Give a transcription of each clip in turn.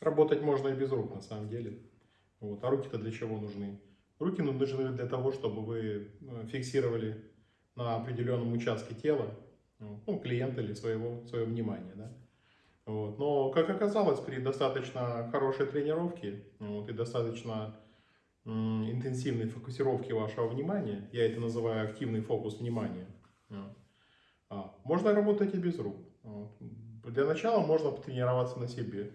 Работать можно и без рук на самом деле. Вот. А руки-то для чего нужны? Руки ну, нужны для того, чтобы вы э, фиксировали на определенном участке тела ну, клиента или своего, свое внимание. Да? Вот. Но, как оказалось, при достаточно хорошей тренировке вот, и достаточно интенсивной фокусировке вашего внимания, я это называю активный фокус внимания, а, можно работать и без рук. Для начала можно потренироваться на себе.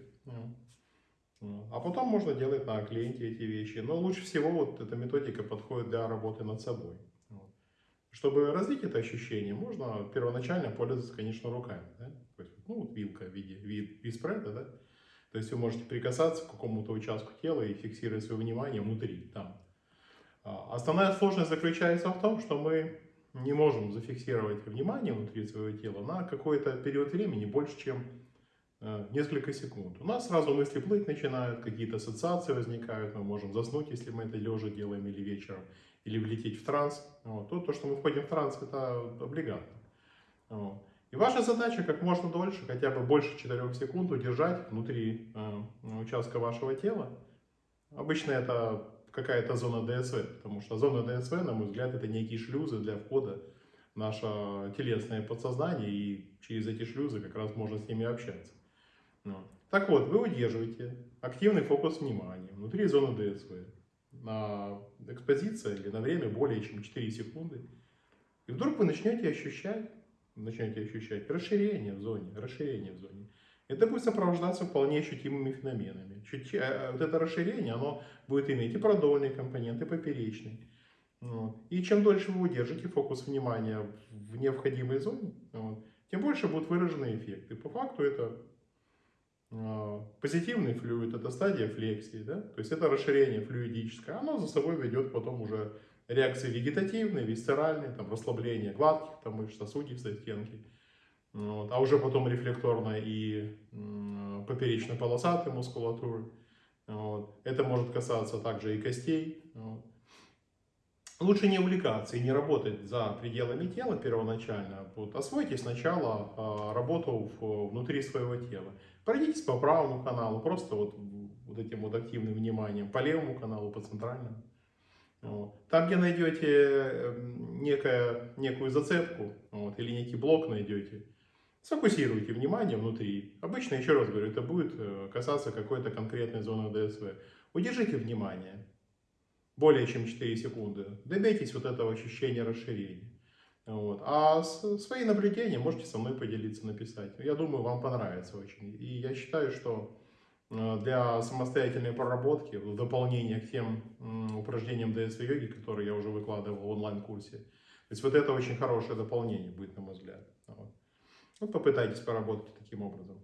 А потом можно делать на клиенте эти вещи. Но лучше всего вот эта методика подходит для работы над собой. Чтобы развить это ощущение, можно первоначально пользоваться, конечно, руками. Да? Ну, вот вилка в виде вид, виспреда, да? То есть вы можете прикасаться к какому-то участку тела и фиксировать свое внимание внутри, там. А основная сложность заключается в том, что мы не можем зафиксировать внимание внутри своего тела на какой-то период времени больше, чем несколько секунд. У нас сразу мысли плыть начинают, какие-то ассоциации возникают, мы можем заснуть, если мы это лежа делаем или вечером, или влететь в транс. Вот. То, то, что мы входим в транс, это облигатно. Вот. И ваша задача как можно дольше, хотя бы больше 4 секунд удержать внутри э, участка вашего тела. Обычно это какая-то зона ДСВ, потому что зона ДСВ, на мой взгляд, это некие шлюзы для входа в наше телесное подсознание, и через эти шлюзы как раз можно с ними общаться. Ну. Так вот, вы удерживаете активный фокус внимания внутри зоны ДСВ на экспозиции или на время более чем 4 секунды. И вдруг вы начнете ощущать, начнете ощущать расширение в зоне, расширение в зоне. Это будет сопровождаться вполне ощутимыми феноменами. Чуть, а, вот это расширение, оно будет иметь и продольный компонент, и поперечный. Вот. И чем дольше вы удержите фокус внимания в невходимой зоне, вот, тем больше будут выражены эффекты. По факту это а, позитивный флюид – это стадия флексии, да? то есть это расширение флюидическое, оно за собой ведет потом уже реакции вегетативные, висцеральные, там, расслабление гладких там, мышц, сосудистой стенки, вот. а уже потом рефлекторно и поперечно-полосатой мускулатуры. Вот. Это может касаться также и костей. Вот. Лучше не увлекаться и не работать за пределами тела первоначально. Вот, освойте сначала а, работу внутри своего тела. Пройдитесь по правому каналу, просто вот, вот этим вот активным вниманием, по левому каналу, по центральному. Вот. Там, где найдете эм, некое, некую зацепку вот, или некий блок найдете, сфокусируйте внимание внутри. Обычно, еще раз говорю, это будет э, касаться какой-то конкретной зоны ДСВ. Удержите внимание более чем 4 секунды, добейтесь вот этого ощущения расширения. Вот. А свои наблюдения можете со мной поделиться, написать. Я думаю, вам понравится очень. И я считаю, что э, для самостоятельной проработки, в дополнение к тем упражнениям ДСВ-йоги, которые я уже выкладывал в онлайн-курсе, то есть вот это очень хорошее дополнение будет, на мой взгляд. Вот. вот попытайтесь поработать таким образом.